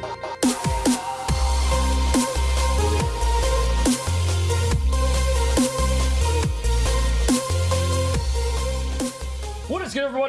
is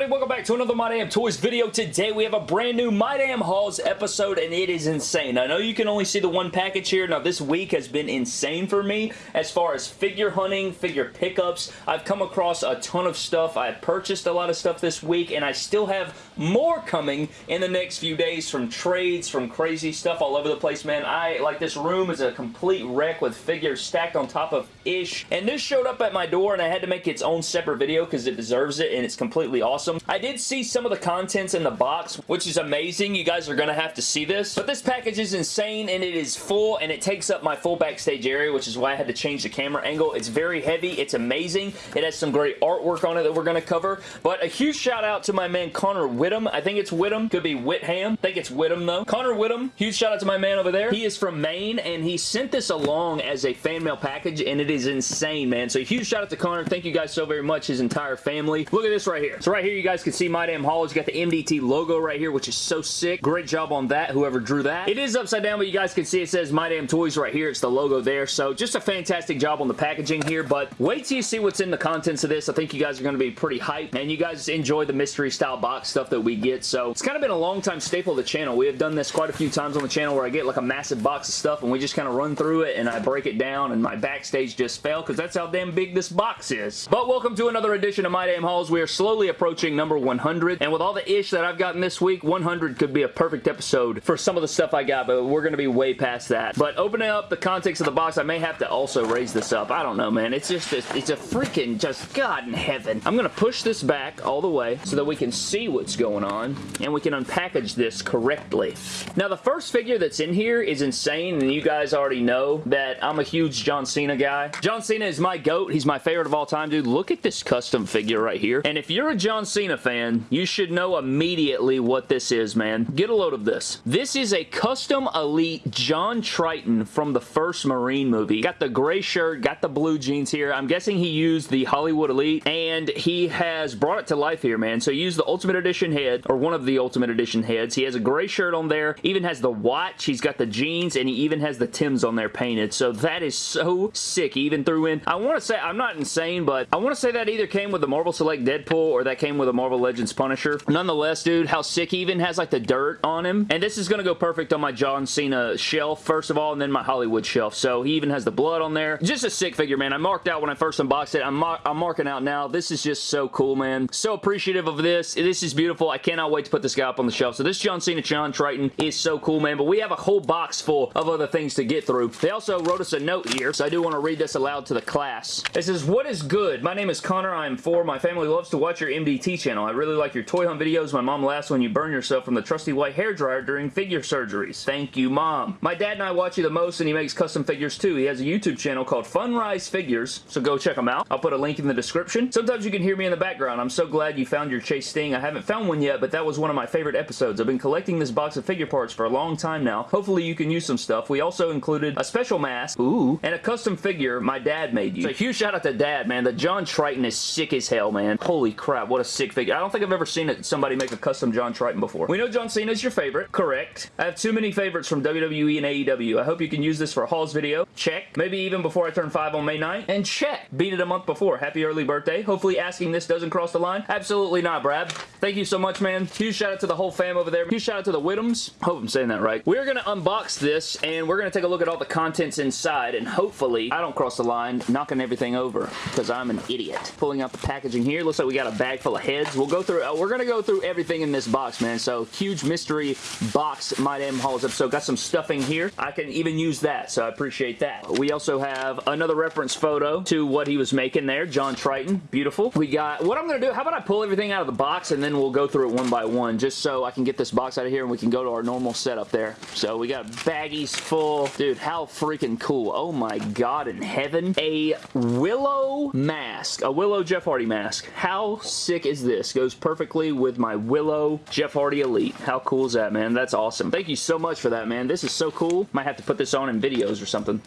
everybody? Welcome back to another My Damn Toys video. Today we have a brand new My Damn Hauls episode and it is insane. I know you can only see the one package here. Now this week has been insane for me as far as figure hunting, figure pickups. I've come across a ton of stuff. I purchased a lot of stuff this week and I still have more coming in the next few days from trades, from crazy stuff all over the place, man. I, like this room is a complete wreck with figures stacked on top of ish. And this showed up at my door and I had to make its own separate video because it deserves it and it's completely awesome. I did see some of the contents in the box, which is amazing. You guys are going to have to see this. But this package is insane, and it is full, and it takes up my full backstage area, which is why I had to change the camera angle. It's very heavy. It's amazing. It has some great artwork on it that we're going to cover. But a huge shout out to my man Connor Whittam. I think it's Whittam. Could be Whitham. I think it's Whittam, though. Connor Whittam. Huge shout out to my man over there. He is from Maine, and he sent this along as a fan mail package, and it is insane, man. So huge shout out to Connor. Thank you guys so very much, his entire family. Look at this right here. So right here you guys can see My Damn Hauls. You got the MDT logo right here, which is so sick. Great job on that, whoever drew that. It is upside down, but you guys can see it says My Damn Toys right here. It's the logo there. So just a fantastic job on the packaging here, but wait till you see what's in the contents of this. I think you guys are going to be pretty hyped, and you guys enjoy the mystery style box stuff that we get. So it's kind of been a long time staple of the channel. We have done this quite a few times on the channel where I get like a massive box of stuff, and we just kind of run through it, and I break it down, and my backstage just fell because that's how damn big this box is. But welcome to another edition of My Damn Hauls. We are slowly approaching number 100. And with all the ish that I've gotten this week, 100 could be a perfect episode for some of the stuff I got, but we're going to be way past that. But opening up the context of the box, I may have to also raise this up. I don't know, man. It's just, a, it's a freaking just God in heaven. I'm going to push this back all the way so that we can see what's going on and we can unpackage this correctly. Now, the first figure that's in here is insane, and you guys already know that I'm a huge John Cena guy. John Cena is my GOAT. He's my favorite of all time, dude. Look at this custom figure right here. And if you're a John Cena fan, fan, you should know immediately what this is, man. Get a load of this. This is a custom elite John Triton from the first Marine movie. Got the gray shirt, got the blue jeans here. I'm guessing he used the Hollywood Elite, and he has brought it to life here, man. So he used the Ultimate Edition head, or one of the Ultimate Edition heads. He has a gray shirt on there, even has the watch, he's got the jeans, and he even has the Tims on there painted. So that is so sick. He even threw in, I want to say, I'm not insane, but I want to say that either came with the Marvel Select Deadpool, or that came with a Marvel Legends Punisher. Nonetheless, dude, how sick even has like the dirt on him. And this is going to go perfect on my John Cena shelf, first of all, and then my Hollywood shelf. So he even has the blood on there. Just a sick figure, man. I marked out when I first unboxed it. I'm, mar I'm marking out now. This is just so cool, man. So appreciative of this. This is beautiful. I cannot wait to put this guy up on the shelf. So this John Cena John Triton is so cool, man. But we have a whole box full of other things to get through. They also wrote us a note here, so I do want to read this aloud to the class. It says, What is good? My name is Connor. I am four. My family loves to watch your MDT channel. I really like your toy hunt videos. My mom laughs when you burn yourself from the trusty white hair dryer during figure surgeries. Thank you, Mom. My dad and I watch you the most and he makes custom figures too. He has a YouTube channel called Funrise Figures, so go check him out. I'll put a link in the description. Sometimes you can hear me in the background. I'm so glad you found your Chase Sting. I haven't found one yet, but that was one of my favorite episodes. I've been collecting this box of figure parts for a long time now. Hopefully you can use some stuff. We also included a special mask, ooh, and a custom figure my dad made you. So huge shout out to dad, man. The John Triton is sick as hell, man. Holy crap, what a sick figure. I don't think I've ever seen it, somebody make a custom John Triton before. We know John Cena is your favorite. Correct. I have too many favorites from WWE and AEW. I hope you can use this for a hauls video. Check. Maybe even before I turn 5 on May 9th. And check. Beat it a month before. Happy early birthday. Hopefully asking this doesn't cross the line. Absolutely not, Brad. Thank you so much, man. Huge shout out to the whole fam over there. Huge shout out to the Whittams. Hope I'm saying that right. We're going to unbox this and we're going to take a look at all the contents inside and hopefully I don't cross the line knocking everything over because I'm an idiot. Pulling out the packaging here. Looks like we got a bag full of heads. We'll go through, uh, we're going to go through everything in this box, man. So huge mystery box My Damn Hauls episode. Got some stuffing here. I can even use that, so I appreciate that. We also have another reference photo to what he was making there. John Triton. Beautiful. We got, what I'm going to do, how about I pull everything out of the box and then we'll go through it one by one just so I can get this box out of here and we can go to our normal setup there. So we got baggies full. Dude, how freaking cool. Oh my god in heaven. A Willow mask. A Willow Jeff Hardy mask. How sick is this? Goes perfectly with my Willow Jeff Hardy Elite. How cool is that, man? That's awesome. Thank you so much for that, man. This is so cool. Might have to put this on in videos or something.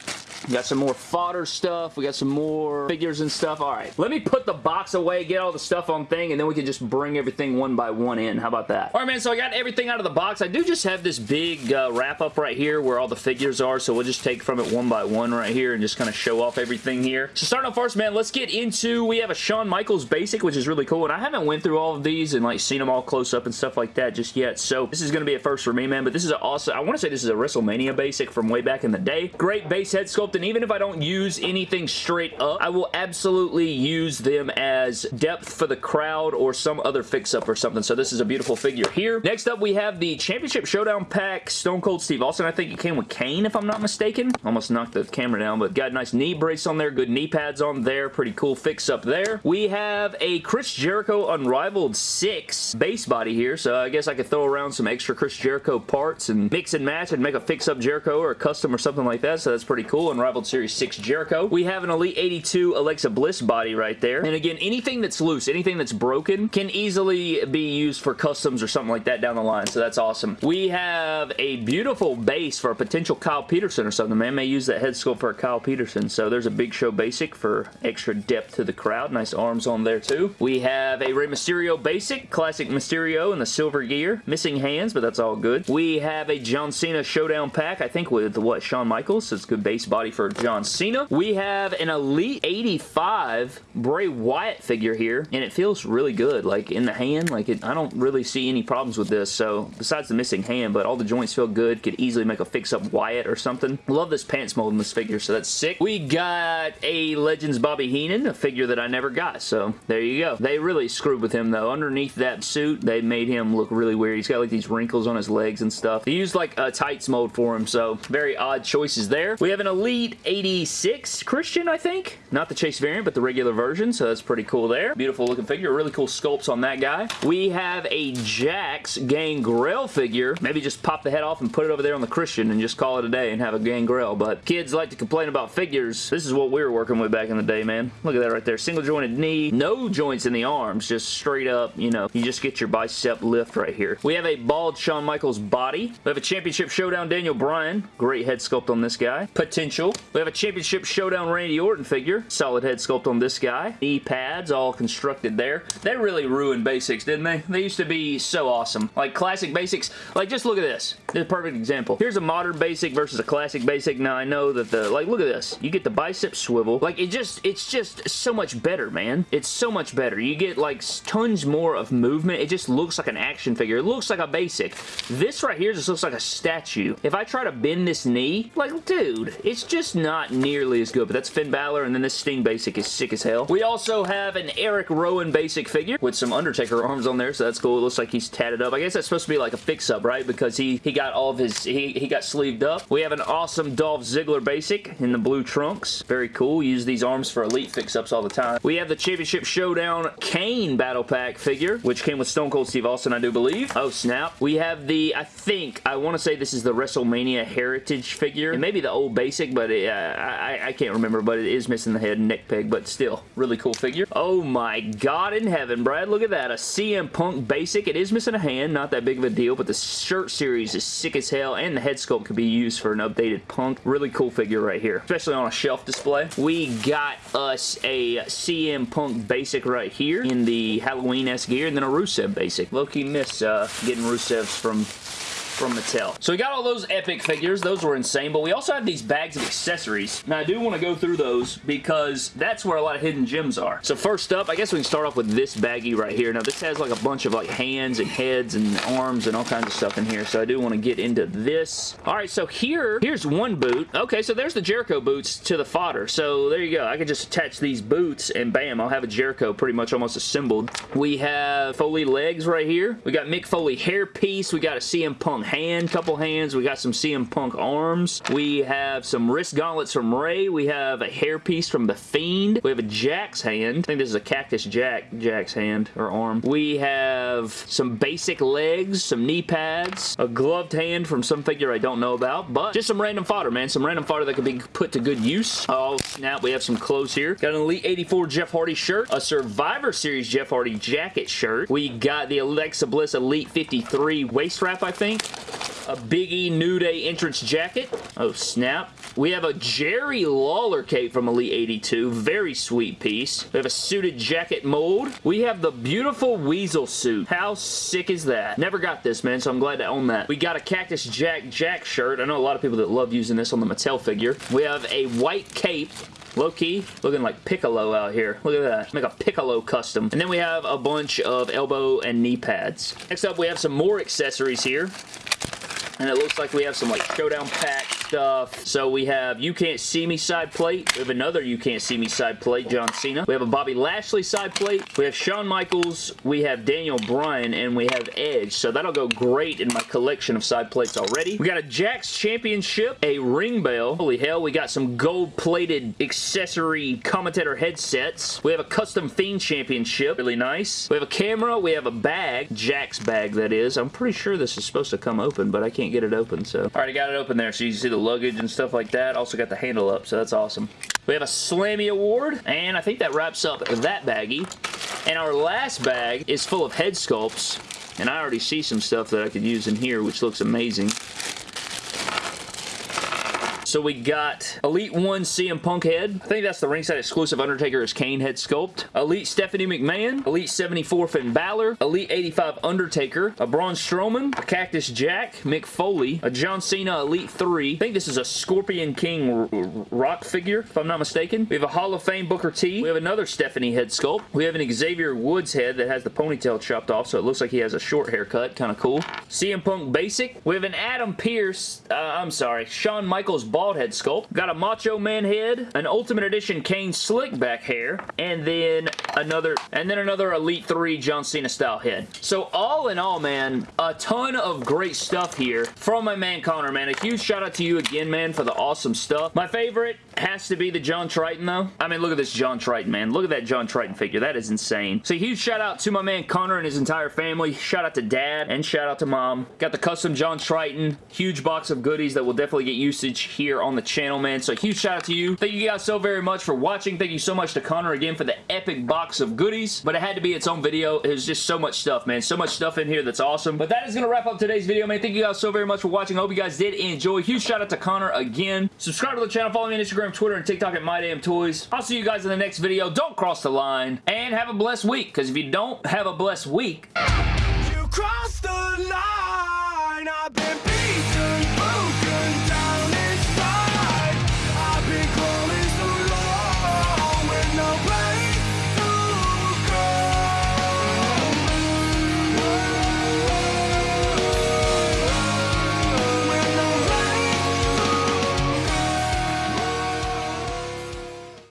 We got some more fodder stuff. We got some more figures and stuff. All right. Let me put the box away, get all the stuff on thing, and then we can just bring everything one by one in. How about that? Alright, man, so I got everything out of the box. I do just have this big uh, wrap-up right here where all the figures are, so we'll just take from it one by one right here and just kind of show off everything here. So starting off first, man, let's get into, we have a Shawn Michaels basic, which is really cool, and I went through all of these and like seen them all close up and stuff like that just yet, so this is going to be a first for me, man, but this is also, I want to say this is a WrestleMania basic from way back in the day. Great base head sculpt, and even if I don't use anything straight up, I will absolutely use them as depth for the crowd or some other fix-up or something, so this is a beautiful figure here. Next up, we have the Championship Showdown Pack Stone Cold Steve Austin. I think it came with Kane, if I'm not mistaken. Almost knocked the camera down, but got a nice knee brace on there, good knee pads on there, pretty cool fix-up there. We have a Chris Jericho Unrivaled 6 base body here, so I guess I could throw around some extra Chris Jericho parts and mix and match and make a fix-up Jericho or a custom or something like that, so that's pretty cool. Unrivaled Series 6 Jericho. We have an Elite 82 Alexa Bliss body right there. And again, anything that's loose, anything that's broken can easily be used for customs or something like that down the line, so that's awesome. We have a beautiful base for a potential Kyle Peterson or something. Man may use that head sculpt for a Kyle Peterson, so there's a Big Show basic for extra depth to the crowd. Nice arms on there too. We have a Mysterio basic, classic Mysterio in the silver gear. Missing hands, but that's all good. We have a John Cena Showdown pack, I think with, what, Shawn Michaels, so it's a good base body for John Cena. We have an Elite 85 Bray Wyatt figure here, and it feels really good. Like, in the hand, like, it, I don't really see any problems with this, so besides the missing hand, but all the joints feel good. Could easily make a fix-up Wyatt or something. Love this pants mold in this figure, so that's sick. We got a Legends Bobby Heenan, a figure that I never got, so there you go. They really screwed with him, though. Underneath that suit, they made him look really weird. He's got, like, these wrinkles on his legs and stuff. They used, like, a tights mold for him, so very odd choices there. We have an Elite 86 Christian, I think. Not the Chase variant, but the regular version, so that's pretty cool there. Beautiful looking figure. Really cool sculpts on that guy. We have a Jakks Gangrel figure. Maybe just pop the head off and put it over there on the Christian and just call it a day and have a Gangrel, but kids like to complain about figures. This is what we were working with back in the day, man. Look at that right there. Single jointed knee. No joints in the arms. Just straight up, you know, you just get your bicep lift right here. We have a bald Shawn Michaels body. We have a Championship Showdown Daniel Bryan. Great head sculpt on this guy. Potential. We have a Championship Showdown Randy Orton figure. Solid head sculpt on this guy. Knee pads all constructed there. They really ruined basics, didn't they? They used to be so awesome. Like classic basics. Like just look at this. This is a perfect example. Here's a modern basic versus a classic basic. Now I know that the, like look at this. You get the bicep swivel. Like it just, it's just so much better, man. It's so much better. You get like tons more of movement. It just looks like an action figure. It looks like a basic. This right here just looks like a statue. If I try to bend this knee, like dude, it's just not nearly as good. But that's Finn Balor and then this Sting basic is sick as hell. We also have an Eric Rowan basic figure with some Undertaker arms on there, so that's cool. It looks like he's tatted up. I guess that's supposed to be like a fix-up, right? Because he, he got all of his, he, he got sleeved up. We have an awesome Dolph Ziggler basic in the blue trunks. Very cool. Use these arms for elite fix-ups all the time. We have the Championship Showdown Kane Battle Pack figure, which came with Stone Cold Steve Austin, I do believe. Oh, snap. We have the, I think, I want to say this is the WrestleMania Heritage figure. It may be the old basic, but it, uh, I, I can't remember, but it is missing the head and neck peg, but still, really cool figure. Oh my god in heaven, Brad. Look at that. A CM Punk basic. It is missing a hand, not that big of a deal, but the shirt series is sick as hell, and the head sculpt could be used for an updated Punk. Really cool figure right here, especially on a shelf display. We got us a CM Punk basic right here in the Halloween-esque gear, and then a Rusev basic. Low-key miss uh, getting Rusev's from from Mattel. So we got all those epic figures. Those were insane, but we also have these bags of accessories. Now, I do want to go through those because that's where a lot of hidden gems are. So first up, I guess we can start off with this baggie right here. Now, this has like a bunch of like hands and heads and arms and all kinds of stuff in here, so I do want to get into this. All right, so here, here's one boot. Okay, so there's the Jericho boots to the fodder. So there you go. I can just attach these boots and bam, I'll have a Jericho pretty much almost assembled. We have Foley legs right here. We got Mick Foley hair piece. We got a CM Punk hand, couple hands. We got some CM Punk arms. We have some wrist gauntlets from Ray. We have a hairpiece from The Fiend. We have a Jakks hand. I think this is a Cactus Jack Jack's hand or arm. We have some basic legs, some knee pads, a gloved hand from some figure I don't know about, but just some random fodder, man. Some random fodder that could be put to good use. Oh, snap. We have some clothes here. Got an Elite 84 Jeff Hardy shirt, a Survivor Series Jeff Hardy jacket shirt. We got the Alexa Bliss Elite 53 waist wrap, I think. A Big E New Day entrance jacket. Oh, snap. We have a Jerry Lawler cape from Elite 82. Very sweet piece. We have a suited jacket mold. We have the beautiful Weasel suit. How sick is that? Never got this, man, so I'm glad to own that. We got a Cactus Jack Jack shirt. I know a lot of people that love using this on the Mattel figure. We have a white cape Low-key, looking like Piccolo out here. Look at that. Make a Piccolo custom. And then we have a bunch of elbow and knee pads. Next up, we have some more accessories here. And it looks like we have some like Showdown Pack stuff. So we have You Can't See Me side plate. We have another You Can't See Me side plate, John Cena. We have a Bobby Lashley side plate. We have Shawn Michaels. We have Daniel Bryan. And we have Edge. So that'll go great in my collection of side plates already. We got a Jakks Championship, a ring bell. Holy hell, we got some gold-plated accessory commentator headsets. We have a custom Fiend Championship. Really nice. We have a camera. We have a bag. Jakks bag, that is. I'm pretty sure this is supposed to come open, but I can't get it open, so. All right, I got it open there, so you can see the the luggage and stuff like that. Also got the handle up, so that's awesome. We have a Slammy Award, and I think that wraps up that baggie. And our last bag is full of head sculpts, and I already see some stuff that I could use in here, which looks amazing. So we got Elite 1 CM Punk head. I think that's the ringside exclusive Undertaker is Kane head sculpt. Elite Stephanie McMahon. Elite 74 Finn Balor. Elite 85 Undertaker. A Braun Strowman. A Cactus Jack. Mick Foley. A John Cena Elite 3. I think this is a Scorpion King rock figure, if I'm not mistaken. We have a Hall of Fame Booker T. We have another Stephanie head sculpt. We have an Xavier Woods head that has the ponytail chopped off, so it looks like he has a short haircut. Kind of cool. CM Punk Basic. We have an Adam Pearce, uh, I'm sorry, Shawn Michaels bald head sculpt. Got a Macho Man head, an Ultimate Edition Kane slick back hair, and then another and then another Elite 3 John Cena style head. So all in all, man, a ton of great stuff here from my man Connor, man. A huge shout out to you again, man, for the awesome stuff. My favorite has to be the John Triton, though. I mean, look at this John Triton, man. Look at that John Triton figure. That is insane. So huge shout out to my man Connor and his entire family. Shout out to dad and shout out to mom. Got the custom John Triton. Huge box of goodies that will definitely get usage here on the channel, man. So huge shout out to you. Thank you guys so very much for watching. Thank you so much to Connor again for the epic box of goodies. But it had to be its own video. It was just so much stuff, man. So much stuff in here that's awesome. But that is going to wrap up today's video, man. Thank you guys so very much for watching. I hope you guys did enjoy. Huge shout out to Connor again. Subscribe to the channel. Follow me on Instagram, Twitter, and TikTok at My Damn Toys. I'll see you guys in the next video. Don't cross the line. And have a blessed week. Because if you don't have a blessed week...